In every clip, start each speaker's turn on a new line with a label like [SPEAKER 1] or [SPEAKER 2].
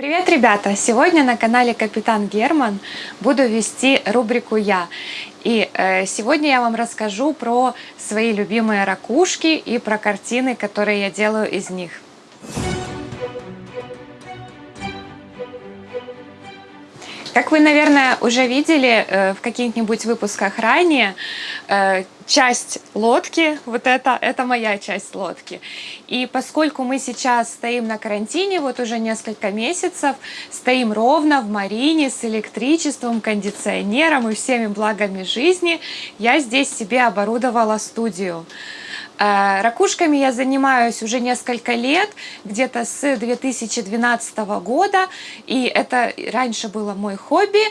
[SPEAKER 1] Привет, ребята! Сегодня на канале Капитан Герман буду вести рубрику «Я». И э, сегодня я вам расскажу про свои любимые ракушки и про картины, которые я делаю из них. Как вы, наверное, уже видели э, в каких-нибудь выпусках ранее, э, часть лодки, вот это, это моя часть лодки. И поскольку мы сейчас стоим на карантине, вот уже несколько месяцев, стоим ровно в марине с электричеством, кондиционером и всеми благами жизни, я здесь себе оборудовала студию. Э, ракушками я занимаюсь уже несколько лет, где-то с 2012 года, и это раньше было мой хобби,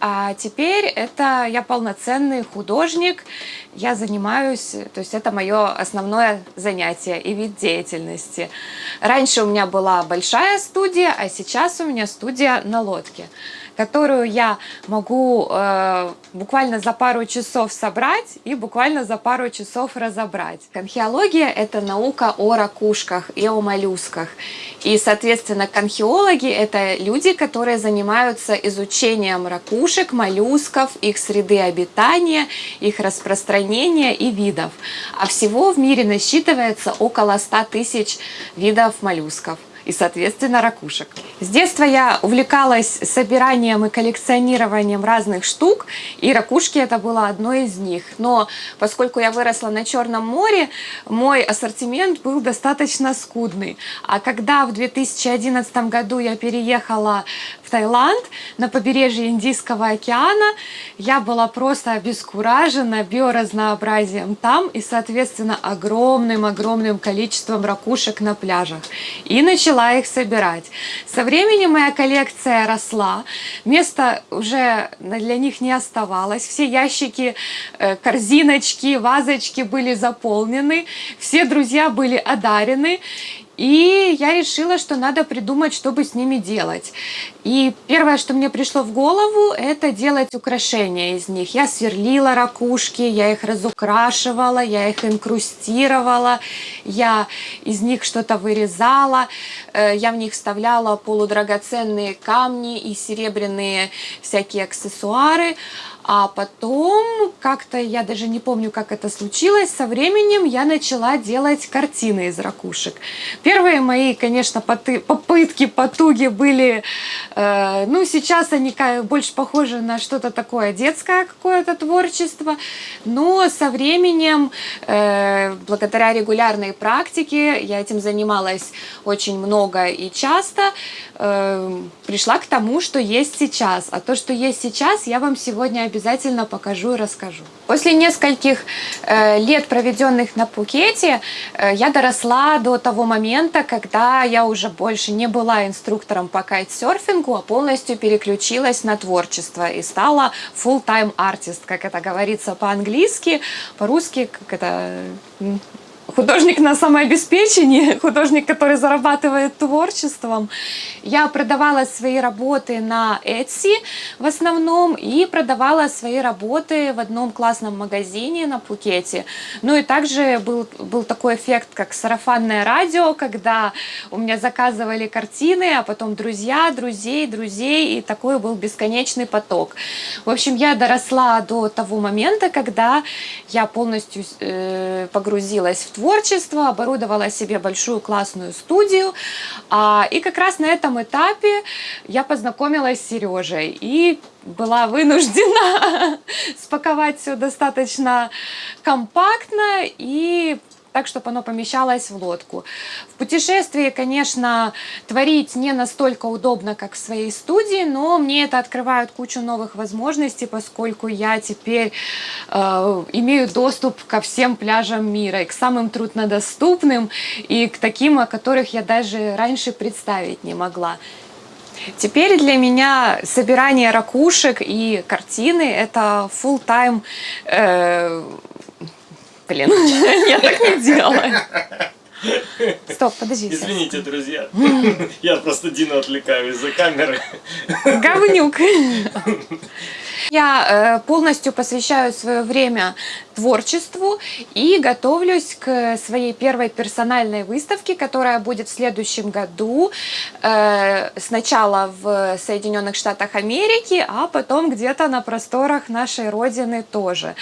[SPEAKER 1] а теперь это я полноценный художник, я занимаюсь, то есть это мое основное занятие и вид деятельности. Раньше у меня была большая студия, а сейчас у меня студия на лодке которую я могу э, буквально за пару часов собрать и буквально за пару часов разобрать. Конхиология – это наука о ракушках и о моллюсках. И, соответственно, конхиологи – это люди, которые занимаются изучением ракушек, моллюсков, их среды обитания, их распространения и видов. А всего в мире насчитывается около 100 тысяч видов моллюсков и, соответственно, ракушек. С детства я увлекалась собиранием и коллекционированием разных штук, и ракушки это было одной из них. Но поскольку я выросла на Черном море, мой ассортимент был достаточно скудный. А когда в 2011 году я переехала в Таиланд на побережье Индийского океана, я была просто обескуражена биоразнообразием там и, соответственно, огромным-огромным количеством ракушек на пляжах. И начала их собирать. Со временем моя коллекция росла, места уже для них не оставалось, все ящики, э, корзиночки, вазочки были заполнены, все друзья были одарены, и я решила, что надо придумать, что бы с ними делать. И первое, что мне пришло в голову, это делать украшения из них. Я сверлила ракушки, я их разукрашивала, я их инкрустировала, я из них что-то вырезала, э, я в них вставляла полудрагоценные камни и серебряные всякие аксессуары. А потом, как-то, я даже не помню, как это случилось, со временем я начала делать картины из ракушек. Первые мои, конечно, попытки, потуги были, э, ну, сейчас они больше похожи на что-то такое детское какое-то творчество, но со временем, э, благодаря регулярной практике, я этим занималась очень много и часто, э, пришла к тому, что есть сейчас. А то, что есть сейчас, я вам сегодня обязательно покажу и расскажу. После нескольких э, лет, проведенных на Пукете, э, я доросла до того момента, когда я уже больше не была инструктором по кайтсерфингу, а полностью переключилась на творчество и стала full-time artist, как это говорится по-английски, по-русски, как это художник на самообеспечении, художник, который зарабатывает творчеством. Я продавала свои работы на Etsy в основном и продавала свои работы в одном классном магазине на Пукете. Ну и также был, был такой эффект, как сарафанное радио, когда у меня заказывали картины, а потом друзья, друзей, друзей, и такой был бесконечный поток. В общем, я доросла до того момента, когда я полностью э, погрузилась в творчество, оборудовала себе большую классную студию. А, и как раз на этом этапе я познакомилась с Сережей и была вынуждена спаковать все достаточно компактно и так, чтобы оно помещалось в лодку. В путешествии, конечно, творить не настолько удобно, как в своей студии, но мне это открывает кучу новых возможностей, поскольку я теперь э, имею доступ ко всем пляжам мира, и к самым труднодоступным, и к таким, о которых я даже раньше представить не могла. Теперь для меня собирание ракушек и картины – это full-time э, Блин, я так не делаю. Стоп, подожди.
[SPEAKER 2] Извините, сейчас. друзья. Я просто Дину отвлекаю из-за камеры.
[SPEAKER 1] Говнюк. Я э, полностью посвящаю свое время творчеству и готовлюсь к своей первой персональной выставке, которая будет в следующем году. Э, сначала в Соединенных Штатах Америки, а потом где-то на просторах нашей Родины тоже.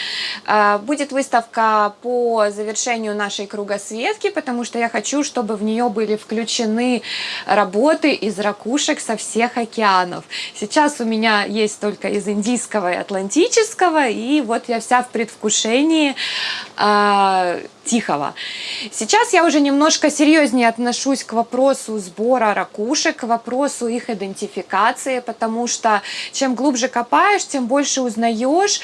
[SPEAKER 1] Э, будет выставка по завершению нашей кругосветки, потому что я хочу, чтобы в нее были включены работы из ракушек со всех океанов. Сейчас у меня есть только из Индийского и Атлантического, и вот я вся в предвкушении э, Тихого. Сейчас я уже немножко серьезнее отношусь к вопросу сбора ракушек, к вопросу их идентификации, потому что чем глубже копаешь, тем больше узнаешь.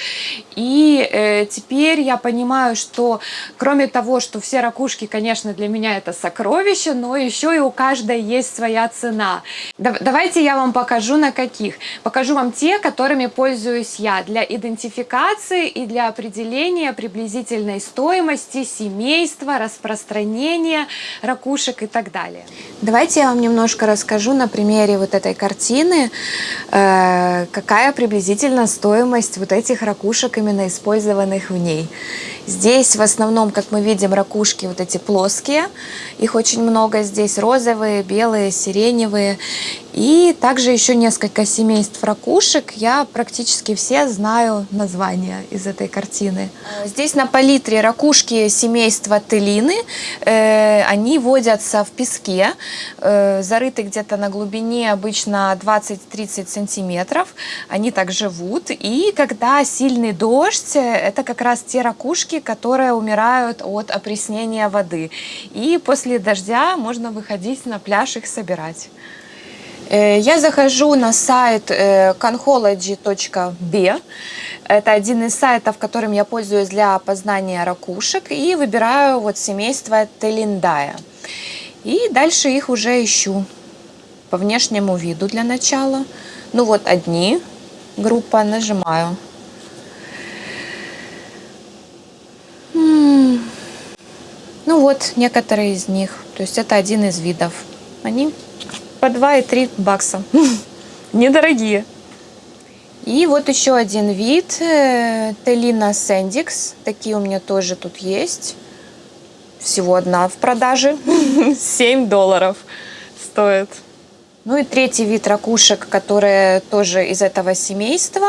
[SPEAKER 1] И э, теперь я понимаю, что кроме того, что все ракушки, конечно, для меня это сокровище, но еще и у каждой есть своя цена. Давайте я вам покажу на каких. Покажу вам те, которыми пользуюсь я для идентификации и для определения приблизительной стоимости семьи семейства, распространения ракушек и так далее. Давайте я вам немножко расскажу на примере вот этой картины, э, какая приблизительно стоимость вот этих ракушек, именно использованных в ней. Здесь в основном, как мы видим, ракушки вот эти плоские, их очень много здесь, розовые, белые, сиреневые. И также еще несколько семейств ракушек. Я практически все знаю названия из этой картины. Здесь на палитре ракушки семейства телины. Э, они водятся в песке, э, зарыты где-то на глубине обычно 20-30 сантиметров. Они так живут. И когда сильный дождь, это как раз те ракушки, которые умирают от опреснения воды. И после дождя можно выходить на пляж их собирать. Э, я захожу на сайт э, conchology.b. Это один из сайтов, которым я пользуюсь для опознания ракушек. И выбираю вот семейство Телиндая. И дальше их уже ищу по внешнему виду для начала. Ну вот одни, группа, нажимаю. Ну вот, некоторые из них. То есть это один из видов. Они по 2 и 3 бакса. Недорогие. И вот еще один вид. Э, Телина Сендикс. Такие у меня тоже тут есть. Всего одна в продаже. 7 долларов стоит. Ну и третий вид ракушек, которые тоже из этого семейства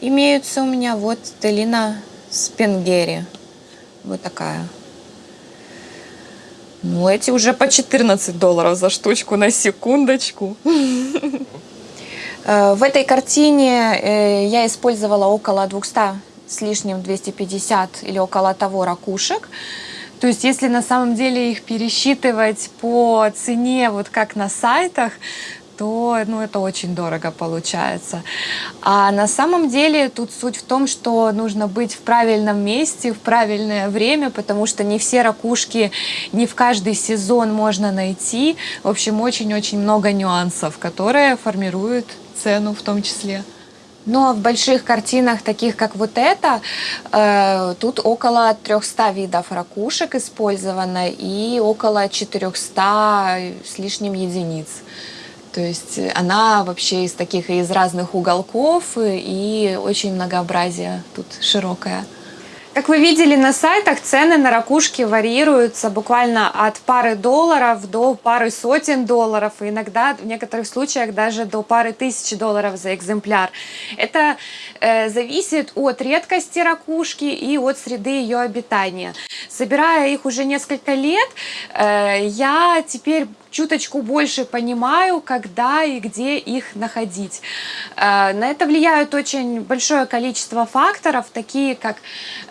[SPEAKER 1] имеются у меня. Вот Телина Спенгери. Вот такая. Ну, эти уже по 14 долларов за штучку на секундочку. Э, в этой картине э, я использовала около 200 с лишним 250 или около того ракушек. То есть, если на самом деле их пересчитывать по цене, вот как на сайтах, то ну, это очень дорого получается. А на самом деле тут суть в том, что нужно быть в правильном месте, в правильное время, потому что не все ракушки, не в каждый сезон можно найти. В общем, очень-очень много нюансов, которые формируют цену в том числе. Ну, а в больших картинах, таких как вот эта, э, тут около 300 видов ракушек использовано и около 400 с лишним единиц. То есть она вообще из таких из разных уголков и очень многообразие тут широкое. Как вы видели на сайтах, цены на ракушки варьируются буквально от пары долларов до пары сотен долларов, и иногда в некоторых случаях даже до пары тысяч долларов за экземпляр. Это э, зависит от редкости ракушки и от среды ее обитания. Собирая их уже несколько лет, э, я теперь чуточку больше понимаю, когда и где их находить. Э, на это влияют очень большое количество факторов, такие как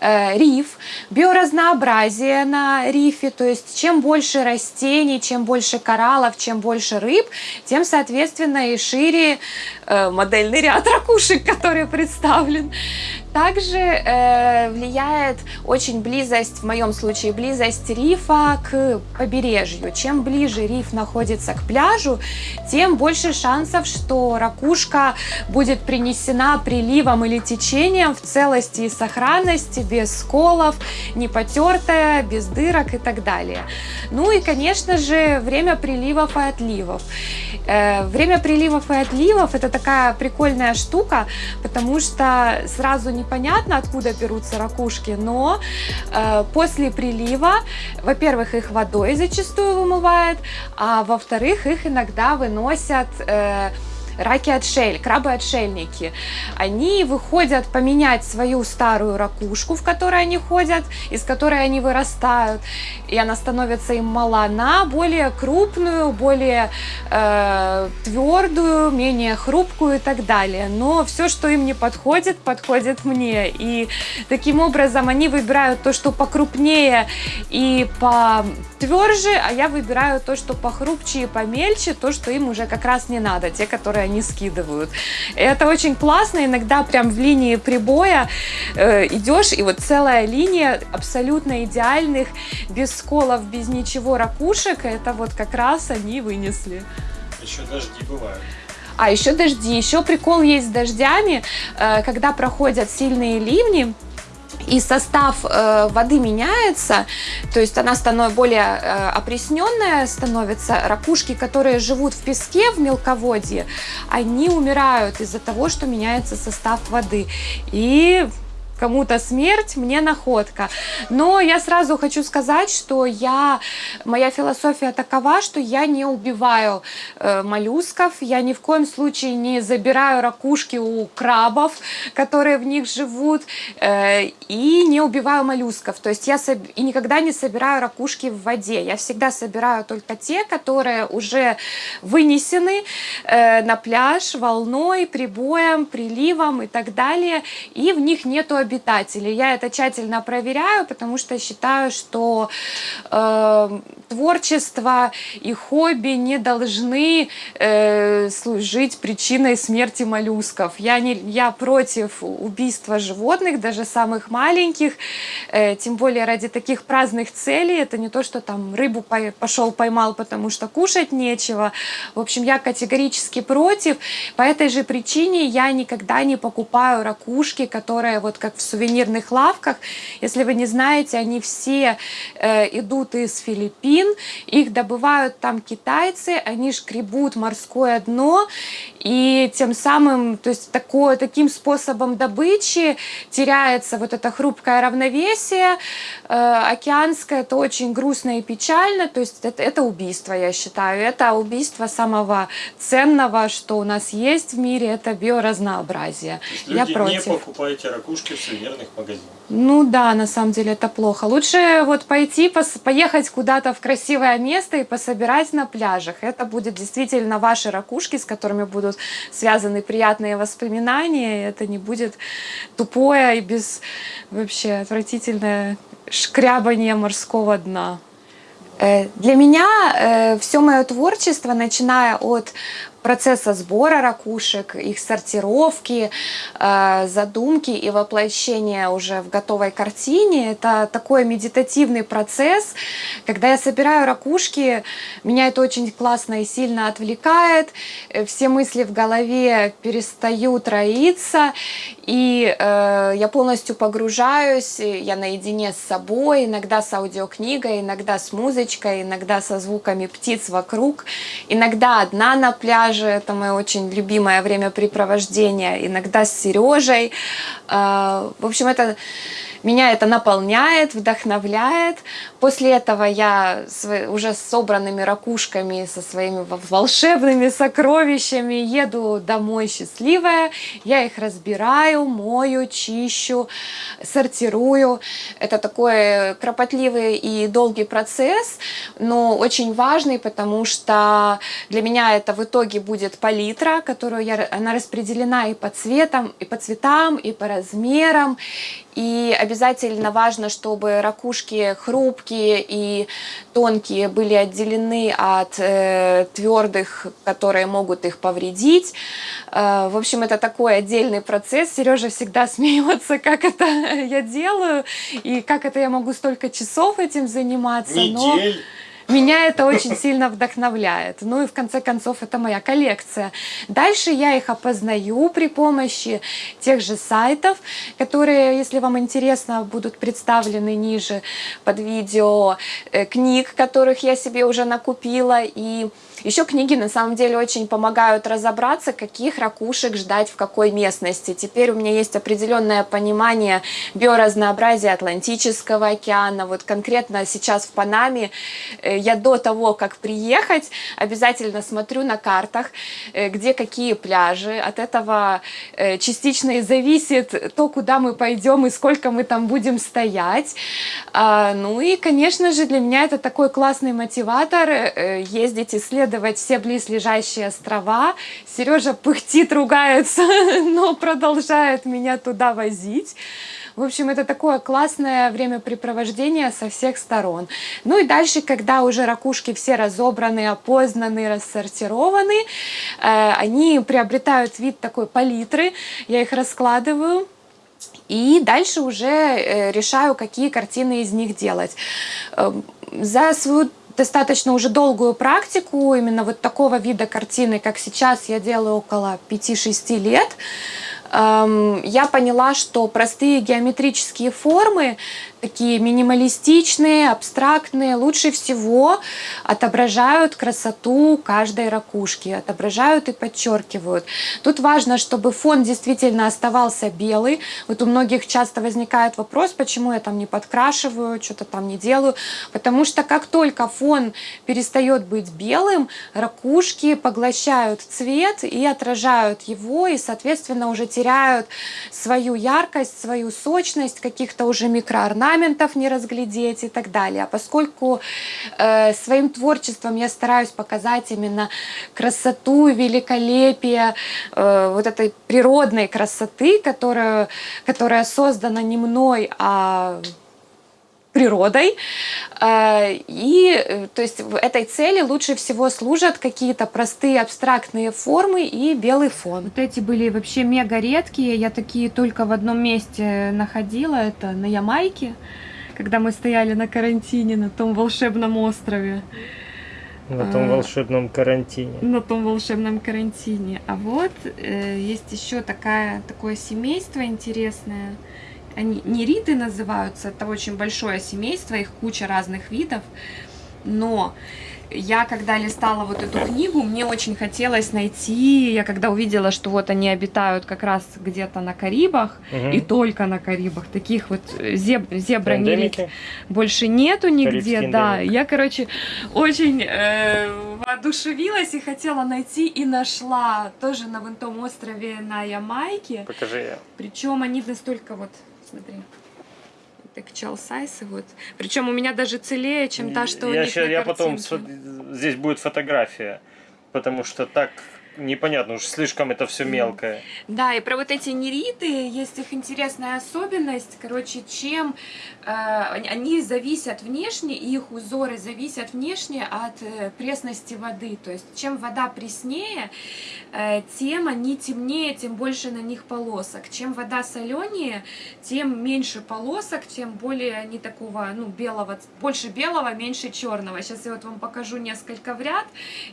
[SPEAKER 1] э, риф, биоразнообразие на рифе, то есть чем больше растений, чем больше кораллов, чем больше рыб, тем, соответственно, и шире э, модельный ряд ракушек, который представлен. Также э, влияет очень близость, в моем случае близость рифа к побережью. Чем ближе риф находится к пляжу, тем больше шансов, что ракушка будет принесена приливом или течением в целости и сохранности, без сколов, не потертая, без дырок и так далее. Ну и, конечно же, время приливов и отливов. Э, время приливов и отливов это такая прикольная штука, потому что сразу непонятно, откуда берутся ракушки, но э, после прилива, во-первых, их водой зачастую вымывает, а во-вторых, их иногда выносят... Э, раки-отшель, крабы-отшельники. Они выходят поменять свою старую ракушку, в которой они ходят, из которой они вырастают, и она становится им мала, на более крупную, более э, твердую, менее хрупкую и так далее. Но все, что им не подходит, подходит мне. И таким образом они выбирают то, что покрупнее и потверже, а я выбираю то, что похрупче и помельче, то, что им уже как раз не надо, те, которые они скидывают. Это очень классно, иногда прям в линии прибоя э, идешь, и вот целая линия абсолютно идеальных, без сколов, без ничего ракушек, это вот как раз они вынесли.
[SPEAKER 2] Еще дожди бывают.
[SPEAKER 1] А еще дожди. Еще прикол есть с дождями, э, когда проходят сильные ливни, и состав э, воды меняется, то есть она становится более э, опресненная, становится. Ракушки, которые живут в песке, в мелководье, они умирают из-за того, что меняется состав воды. И кому-то смерть, мне находка. Но я сразу хочу сказать, что я, моя философия такова, что я не убиваю э, моллюсков, я ни в коем случае не забираю ракушки у крабов, которые в них живут, э, и не убиваю моллюсков. То есть я соб... и никогда не собираю ракушки в воде. Я всегда собираю только те, которые уже вынесены э, на пляж волной, прибоем, приливом и так далее, и в них нету обитателей. Я это тщательно проверяю, потому что считаю, что э, творчество и хобби не должны э, служить причиной смерти моллюсков. Я, не, я против убийства животных, даже самых маленьких, э, тем более ради таких праздных целей. Это не то, что там рыбу пошел поймал, потому что кушать нечего. В общем, я категорически против. По этой же причине я никогда не покупаю ракушки, которые вот как в сувенирных лавках. Если вы не знаете, они все э, идут из Филиппин, их добывают там китайцы, они шкребут морское дно, и тем самым, то есть такое, таким способом добычи теряется вот это хрупкое равновесие э, океанское, это очень грустно и печально, то есть это, это убийство, я считаю, это убийство самого ценного, что у нас есть в мире, это биоразнообразие.
[SPEAKER 2] я
[SPEAKER 1] люди против.
[SPEAKER 2] не покупаете ракушки в сувенирных магазинах.
[SPEAKER 1] Ну да, на самом деле это плохо. Лучше вот пойти, поехать куда-то в красивое место и пособирать на пляжах. Это будет действительно ваши ракушки, с которыми будут связаны приятные воспоминания. Это не будет тупое и без вообще отвратительное шкрябание морского дна. Э, для меня э, все мое творчество, начиная от процесса сбора ракушек, их сортировки, э, задумки и воплощения уже в готовой картине. Это такой медитативный процесс. Когда я собираю ракушки, меня это очень классно и сильно отвлекает. Э, все мысли в голове перестают роиться, и э, я полностью погружаюсь, я наедине с собой, иногда с аудиокнигой, иногда с музычкой, иногда со звуками птиц вокруг, иногда одна на пляже, это мое очень любимое времяпрепровождение, иногда с Сережей. Э, в общем, это меня это наполняет, вдохновляет. После этого я уже с собранными ракушками, со своими волшебными сокровищами еду домой счастливая. Я их разбираю, мою, чищу, сортирую. Это такой кропотливый и долгий процесс, но очень важный, потому что для меня это в итоге будет палитра, которую я, она распределена и по цветам, и по цветам, и по размерам. И обязательно важно, чтобы ракушки хрупкие и тонкие были отделены от э, твердых, которые могут их повредить. Э, в общем, это такой отдельный процесс. Сережа всегда смеется, как это я делаю и как это я могу столько часов этим заниматься.
[SPEAKER 2] Недель. Но
[SPEAKER 1] меня это очень сильно вдохновляет. Ну и в конце концов это моя коллекция. Дальше я их опознаю при помощи тех же сайтов, которые, если вам интересно, будут представлены ниже под видео, э, книг, которых я себе уже накупила и
[SPEAKER 3] Еще книги на самом деле очень помогают разобраться, каких ракушек ждать в какой местности. Теперь у меня есть определенное понимание биоразнообразия Атлантического океана. Вот конкретно сейчас в Панаме э, я до того, как приехать, обязательно смотрю на картах, э, где какие пляжи. От этого э, частично и зависит то, куда мы пойдем и сколько мы там будем стоять. А, ну и, конечно же, для меня это такой классный мотиватор ездить исследовать все близлежащие острова. Сережа пыхтит, ругается, но продолжает меня туда возить. В общем, это такое классное времяпрепровождение со всех сторон. Ну и дальше, когда уже ракушки все разобраны, опознаны, рассортированы, э, они приобретают вид такой палитры. Я их раскладываю. И дальше уже э, решаю, какие картины из них делать. Э, за свою достаточно уже долгую практику именно вот такого вида картины, как сейчас я делаю около 5-6 лет, эм, я поняла, что простые геометрические формы такие минималистичные, абстрактные, лучше всего отображают красоту каждой ракушки, отображают и подчеркивают. Тут важно, чтобы фон действительно оставался белый. Вот у многих часто возникает вопрос, почему я там не подкрашиваю, что-то там не делаю. Потому что как только фон перестает быть белым, ракушки поглощают цвет и отражают его, и, соответственно, уже теряют свою яркость, свою сочность, каких-то уже микроорнаментов, орнаментов не разглядеть и так далее. А поскольку э, своим творчеством я стараюсь показать именно красоту, великолепие э, вот этой природной красоты, которая, которая создана не мной, а природой. Э, и э, то есть в этой цели лучше всего служат какие-то простые абстрактные формы и белый фон. Вот эти были вообще мега редкие. Я такие только в одном месте находила. Это на Ямайке, когда мы стояли на карантине на том волшебном острове.
[SPEAKER 2] На том а, волшебном карантине.
[SPEAKER 3] На том волшебном карантине. А вот э, есть еще такая, такое семейство интересное они нериты называются, это очень большое семейство, их куча разных видов, но я когда листала вот эту книгу, мне очень хотелось найти, я когда увидела, что вот они обитают как раз где-то на Карибах, угу. и только на Карибах, таких вот зеб, зебра больше нету нигде, да, я, короче, очень э, воодушевилась и хотела найти, и нашла тоже на вон том острове на Ямайке.
[SPEAKER 2] Покажи.
[SPEAKER 3] Причем они настолько вот смотри. Так чалсайсы вот. Причем у меня даже целее, чем та, что
[SPEAKER 2] я
[SPEAKER 3] у них
[SPEAKER 2] сейчас, Я потом, здесь будет фотография, потому что так непонятно, уж слишком это все мелкое.
[SPEAKER 3] Да, и про вот эти нериты есть их интересная особенность. Короче, чем э, они зависят внешне, их узоры зависят внешне от э, пресности воды. То есть, чем вода преснее, э, тем они темнее, тем больше на них полосок. Чем вода соленее, тем меньше полосок, тем более они такого, ну, белого, больше белого, меньше черного. Сейчас я вот вам покажу несколько в ряд,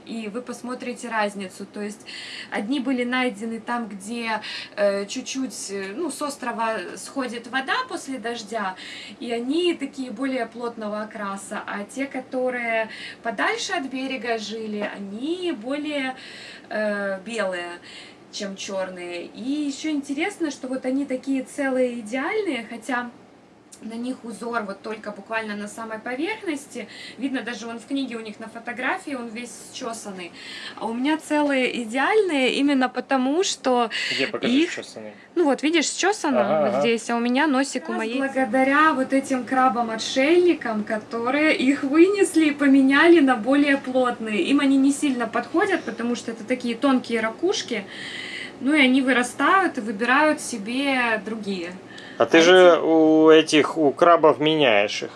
[SPEAKER 3] и вы посмотрите разницу. То есть есть одни были найдены там, где э, чуть-чуть, э, ну, с острова сходит вода после дождя, и они такие более плотного окраса, а те, которые подальше от берега жили, они более э, белые чем черные. И еще интересно, что вот они такие целые идеальные, хотя на них узор вот только буквально на самой поверхности. Видно даже он в книге у них на фотографии, он весь счесанный. А у меня целые идеальные именно потому, что
[SPEAKER 2] Где покажи их... счесанный?
[SPEAKER 3] Ну вот, видишь, счесано ага, вот ага. здесь, а у меня носик у моей. Благодаря вот этим крабам-отшельникам, которые их вынесли и поменяли на более плотные. Им они не сильно подходят, потому что это такие тонкие ракушки. Ну и они вырастают и выбирают себе другие.
[SPEAKER 2] А ты же у этих, у крабов меняешь их.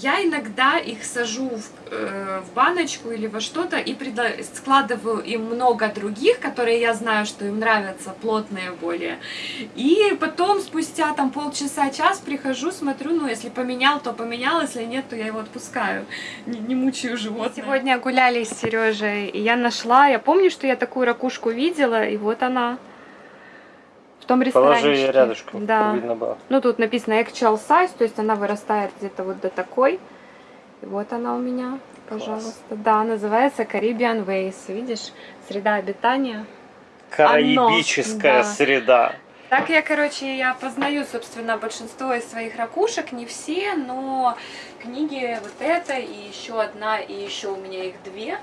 [SPEAKER 3] Я иногда их сажу в, э, в баночку или во что-то и складываю им много других, которые я знаю, что им нравятся, плотные более. И потом спустя там полчаса-час прихожу, смотрю, ну если поменял, то поменял, если нет, то я его отпускаю. Не, не мучаю животное. Сегодня гуляли с Сережей, и я нашла, я помню, что я такую ракушку видела, и вот она. В том ресторане.
[SPEAKER 2] Положи ее рядышком,
[SPEAKER 3] да. видно было. Ну, тут написано actual size, то есть она вырастает где-то вот до такой. Вот она у меня, пожалуйста. Да, называется Caribbean Ways. Видишь, среда обитания.
[SPEAKER 2] Караибическая
[SPEAKER 3] да.
[SPEAKER 2] среда.
[SPEAKER 3] Так я, короче, я познаю, собственно, большинство из своих ракушек, не все, но книги вот эта и еще одна, и еще у меня их две,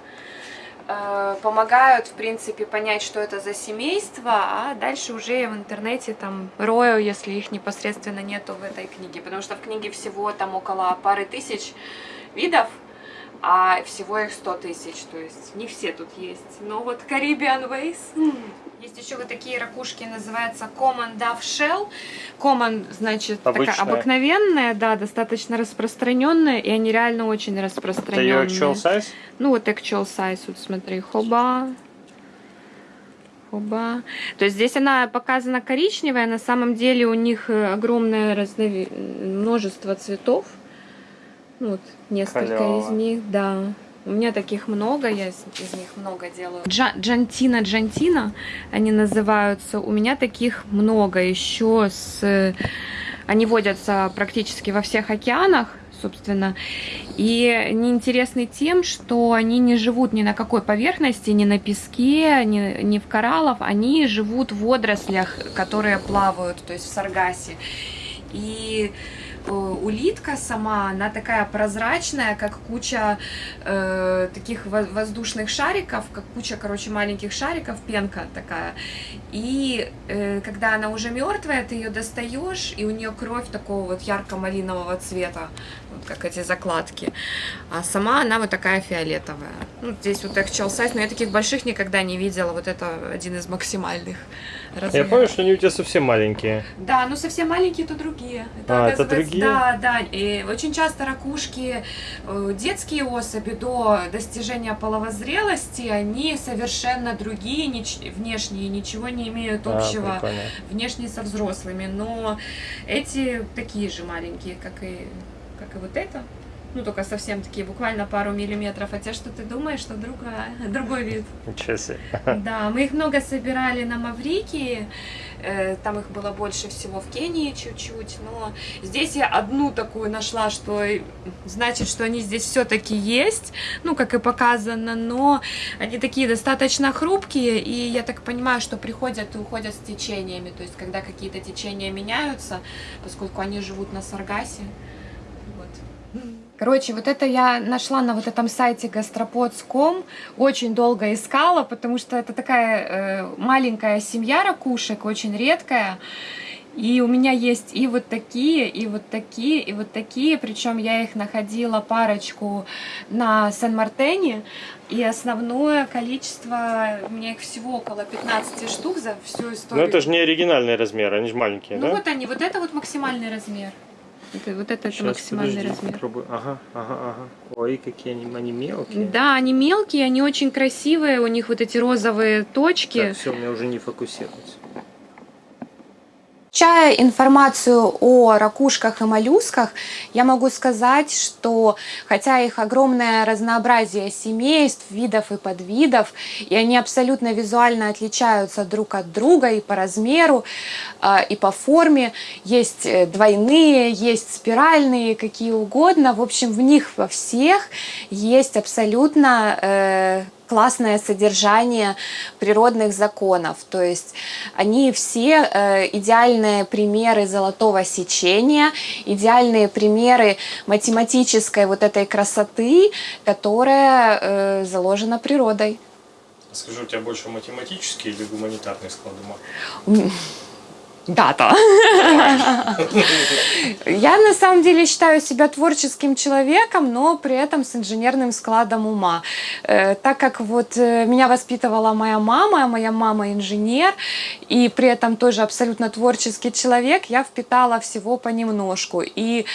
[SPEAKER 3] помогают, в принципе, понять, что это за семейство, а дальше уже в интернете там рою, если их непосредственно нету в этой книге, потому что в книге всего там около пары тысяч видов, а всего их 100 тысяч, то есть не все тут есть. Но вот Caribbean Ways. Есть еще вот такие ракушки, называется Common Dove Shell. Common, значит,
[SPEAKER 2] Обычная.
[SPEAKER 3] такая обыкновенная, да, достаточно распространенная, и они реально очень
[SPEAKER 2] Это ее
[SPEAKER 3] распространенные.
[SPEAKER 2] actual size?
[SPEAKER 3] Ну вот actual size, вот смотри, хоба. Хоба. То есть здесь она показана коричневая, на самом деле у них э, огромное разнови... множество цветов. Ну, Вот несколько
[SPEAKER 2] Халява.
[SPEAKER 3] из них, да. У меня таких много, я из, из них много делаю. Джа- Джантина, Джантина, они называются. У меня таких много еще с... Они водятся практически во всех океанах, собственно. И они интересны тем, что они не живут ни на какой поверхности, ни на песке, ни, ни в кораллах. Они живут в водорослях, которые плавают, то есть в саргасе. И улитка сама, она такая прозрачная, как куча э, таких во- воздушных шариков, как куча, короче, маленьких шариков, пенка такая. И э, когда она уже мертвая, ты ее достаешь, и у нее кровь такого вот ярко-малинового цвета, вот как эти закладки. А сама она вот такая фиолетовая. Ну, здесь вот actual size, но я таких больших никогда не видела. Вот это один из максимальных
[SPEAKER 2] Я
[SPEAKER 3] размеров.
[SPEAKER 2] помню, что они у тебя совсем маленькие.
[SPEAKER 3] Да, ну совсем маленькие, то другие.
[SPEAKER 2] А, это другие?
[SPEAKER 3] Да, да. И очень часто ракушки, э, детские особи до достижения половой зрелости, они совершенно другие, нич- внешние, ничего не имеют
[SPEAKER 2] А,
[SPEAKER 3] общего
[SPEAKER 2] прикольно.
[SPEAKER 3] внешне со взрослыми. Но эти такие же маленькие, как и, как и вот это. Ну, только совсем такие, буквально пару миллиметров. А те, что ты думаешь, что другая, другой вид.
[SPEAKER 2] Ничего себе.
[SPEAKER 3] Да, мы их много собирали на Маврикии, э, там их было больше всего в Кении чуть-чуть, но здесь я одну такую нашла, что значит, что они здесь все-таки есть, ну, как и показано, но они такие достаточно хрупкие, и я так понимаю, что приходят и уходят с течениями, то есть когда какие-то течения меняются, поскольку они живут на Саргасе. Короче, вот это я нашла на вот этом сайте gastropods.com, очень долго искала, потому что это такая э, маленькая семья ракушек, очень редкая. И у меня есть и вот такие, и вот такие, и вот такие. Причем я их находила парочку на Сен-Мартене. И основное количество, у меня их всего около 15 штук за всю
[SPEAKER 2] Ну
[SPEAKER 3] историю.
[SPEAKER 2] это же не оригинальный размер, они же маленькие,
[SPEAKER 3] Ну
[SPEAKER 2] да?
[SPEAKER 3] вот они, вот это вот максимальный размер. Это, вот это, это
[SPEAKER 2] Щас,
[SPEAKER 3] максимальный
[SPEAKER 2] подожди,
[SPEAKER 3] размер.
[SPEAKER 2] попробую. Ага, ага, ага. Ой, какие они, они мелкие.
[SPEAKER 3] Да, они мелкие, они очень красивые, у них вот эти розовые точки.
[SPEAKER 2] Так, все, у меня уже не фокусируется.
[SPEAKER 1] Изучая информацию о ракушках и моллюсках, я могу сказать, что хотя их огромное разнообразие семейств, видов и подвидов, и они абсолютно визуально отличаются друг от друга и по размеру, э, и по форме, есть э, двойные, есть спиральные, какие угодно, в общем, в них во всех есть абсолютно э, классное содержание природных законов. То есть они все э, идеальные примеры золотого сечения, идеальные примеры математической вот этой красоты, которая э, заложена природой.
[SPEAKER 2] Скажи, у тебя больше математический или гуманитарный склад ума?
[SPEAKER 1] Дата. Я на самом деле считаю себя творческим человеком, но при этом с инженерным складом ума. Э, Так как вот э, меня воспитывала моя мама, а моя мама инженер, и при этом тоже абсолютно творческий человек, я впитала всего понемножку. И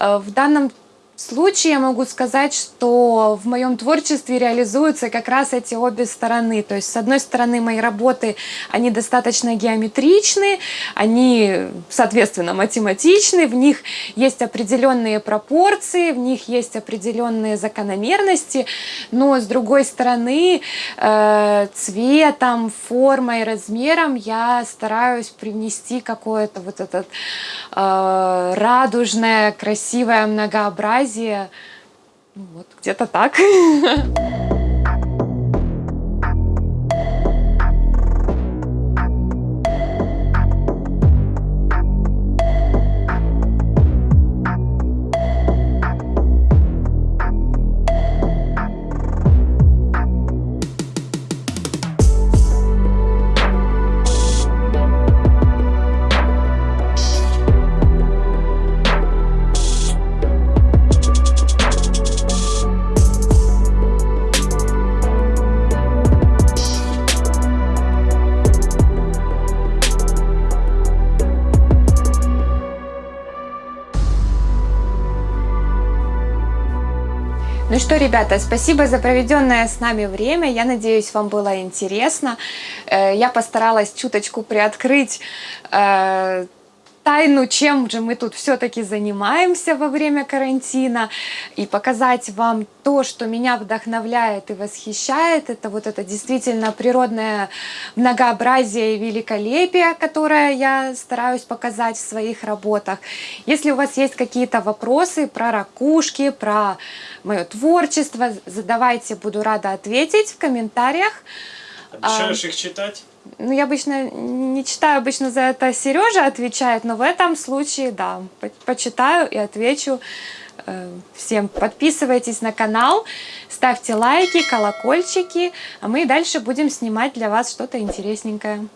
[SPEAKER 1] э, в данном случае я могу сказать, что в моем творчестве реализуются как раз эти обе стороны. То есть, с одной стороны, мои работы, они достаточно геометричны, они, соответственно, математичны, в них есть определенные пропорции, в них есть определенные закономерности, но с другой стороны, э, цветом, формой, размером я стараюсь привнести какое-то вот это э, радужное, красивое многообразие Ну вот, где-то так. что, ребята, спасибо за проведенное с нами время. Я надеюсь, вам было интересно. Э, Я постаралась чуточку приоткрыть э, тайну, чем же мы тут все-таки занимаемся во время карантина, и показать вам то, что меня вдохновляет и восхищает. Это вот это действительно природное многообразие и великолепие, которое я стараюсь показать в своих работах. Если у вас есть какие-то вопросы про ракушки, про мое творчество, задавайте, буду рада ответить в комментариях.
[SPEAKER 2] Обещаешь их читать?
[SPEAKER 1] Ну, я обычно не читаю, обычно за это Сережа отвечает, но в этом случае, да, по- почитаю и отвечу э, всем. Подписывайтесь на канал, ставьте лайки, колокольчики, а мы дальше будем снимать для вас что-то интересненькое.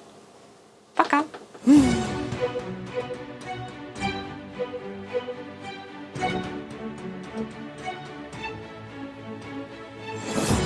[SPEAKER 1] Пока!